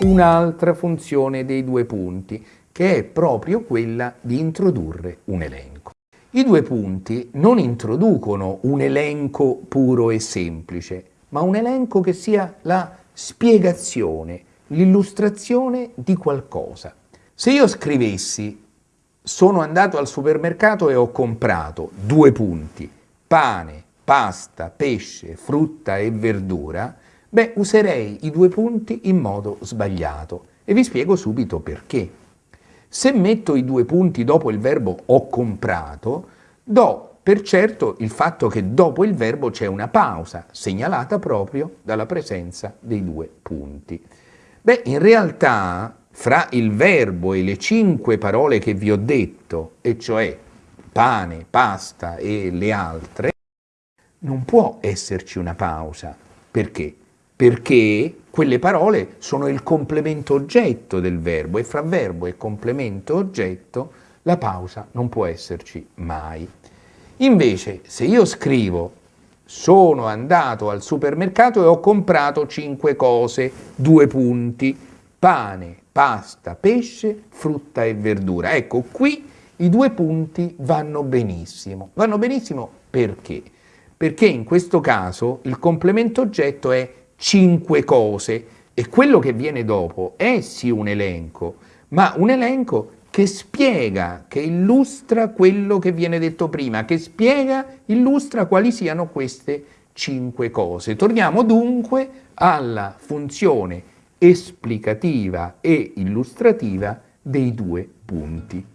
un'altra funzione dei due punti, che è proprio quella di introdurre un elenco. I due punti non introducono un elenco puro e semplice, ma un elenco che sia la spiegazione, l'illustrazione di qualcosa. Se io scrivessi sono andato al supermercato e ho comprato due punti, pane, pasta, pesce, frutta e verdura, beh, userei i due punti in modo sbagliato e vi spiego subito perché. Se metto i due punti dopo il verbo ho comprato, do per certo il fatto che dopo il verbo c'è una pausa, segnalata proprio dalla presenza dei due punti. Beh, in realtà fra il verbo e le cinque parole che vi ho detto, e cioè pane, pasta e le altre, non può esserci una pausa. Perché? Perché quelle parole sono il complemento oggetto del verbo e fra verbo e complemento oggetto la pausa non può esserci mai. Invece, se io scrivo sono andato al supermercato e ho comprato cinque cose, due punti, pane, pasta, pesce, frutta e verdura. Ecco, qui i due punti vanno benissimo. Vanno benissimo perché? Perché in questo caso il complemento oggetto è cinque cose e quello che viene dopo è sì un elenco, ma un elenco che spiega, che illustra quello che viene detto prima, che spiega, illustra quali siano queste cinque cose. Torniamo dunque alla funzione esplicativa e illustrativa dei due punti.